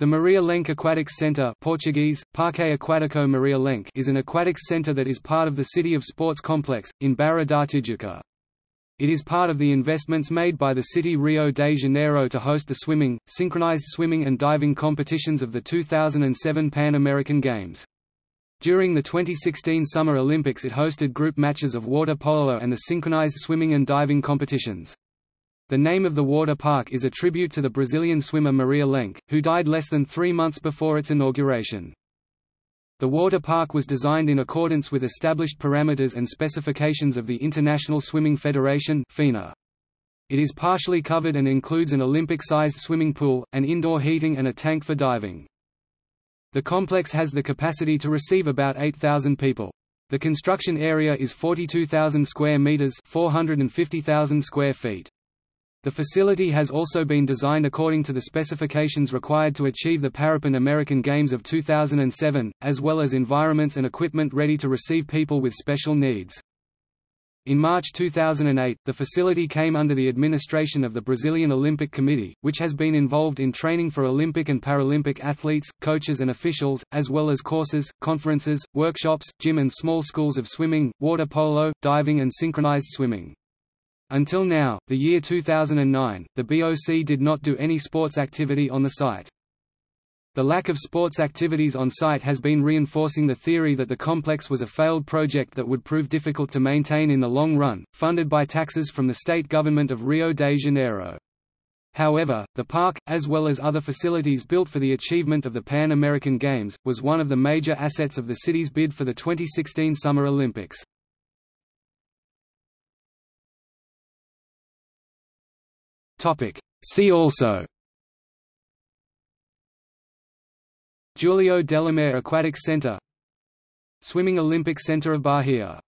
The Maria Lenk Aquatics Centre Portuguese, Parque Aquático Maria Lenk is an aquatics centre that is part of the City of Sports complex, in Barra da Tijuca. It is part of the investments made by the city Rio de Janeiro to host the swimming, synchronized swimming and diving competitions of the 2007 Pan American Games. During the 2016 Summer Olympics it hosted group matches of water polo and the synchronized swimming and diving competitions. The name of the water park is a tribute to the Brazilian swimmer Maria Lenk, who died less than three months before its inauguration. The water park was designed in accordance with established parameters and specifications of the International Swimming Federation FINA. It is partially covered and includes an Olympic-sized swimming pool, an indoor heating and a tank for diving. The complex has the capacity to receive about 8,000 people. The construction area is 42,000 square meters, 450,000 square feet. The facility has also been designed according to the specifications required to achieve the Parapan American Games of 2007, as well as environments and equipment ready to receive people with special needs. In March 2008, the facility came under the administration of the Brazilian Olympic Committee, which has been involved in training for Olympic and Paralympic athletes, coaches and officials, as well as courses, conferences, workshops, gym and small schools of swimming, water polo, diving and synchronized swimming. Until now, the year 2009, the BOC did not do any sports activity on the site. The lack of sports activities on site has been reinforcing the theory that the complex was a failed project that would prove difficult to maintain in the long run, funded by taxes from the state government of Rio de Janeiro. However, the park, as well as other facilities built for the achievement of the Pan American Games, was one of the major assets of the city's bid for the 2016 Summer Olympics. See also. Júlio Delamare Aquatic Center. Swimming Olympic Center of Bahia